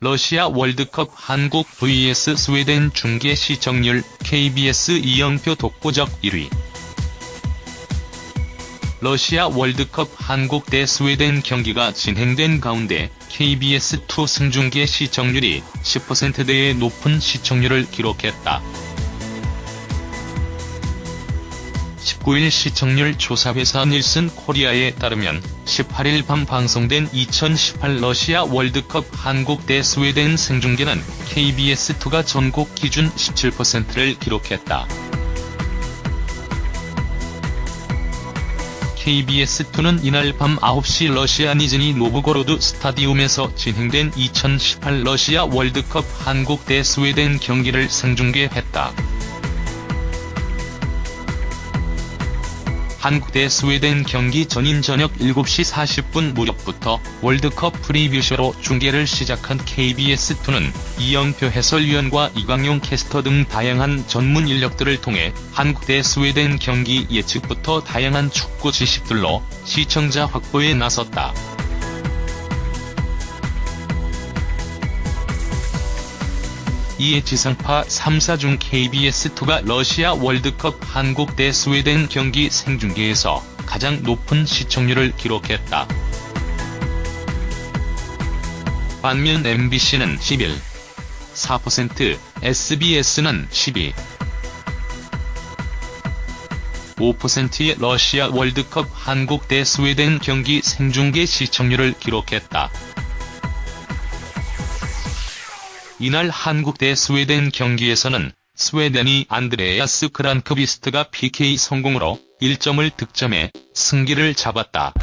러시아 월드컵 한국 vs 스웨덴 중계 시청률 KBS 이영표 독보적 1위. 러시아 월드컵 한국 대 스웨덴 경기가 진행된 가운데 KBS2 승중계 시청률이 10%대의 높은 시청률을 기록했다. 19일 시청률 조사회사 닐슨 코리아에 따르면 18일 밤 방송된 2018 러시아 월드컵 한국 대 스웨덴 생중계는 KBS2가 전국 기준 17%를 기록했다. KBS2는 이날 밤 9시 러시아 니즈니 노브고로드 스타디움에서 진행된 2018 러시아 월드컵 한국 대 스웨덴 경기를 생중계했다. 한국 대 스웨덴 경기 전인 저녁 7시 40분 무렵부터 월드컵 프리뷰쇼로 중계를 시작한 KBS2는 이영표 해설위원과 이광용 캐스터 등 다양한 전문 인력들을 통해 한국 대 스웨덴 경기 예측부터 다양한 축구 지식들로 시청자 확보에 나섰다. 이에 지상파 3사 중 KBS2가 러시아 월드컵 한국 대 스웨덴 경기 생중계에서 가장 높은 시청률을 기록했다. 반면 MBC는 11, 4%, SBS는 12, 5%의 러시아 월드컵 한국 대 스웨덴 경기 생중계 시청률을 기록했다. 이날 한국 대 스웨덴 경기에서는 스웨덴이 안드레아스 그란크비스트가 PK 성공으로 1점을 득점해 승기를 잡았다.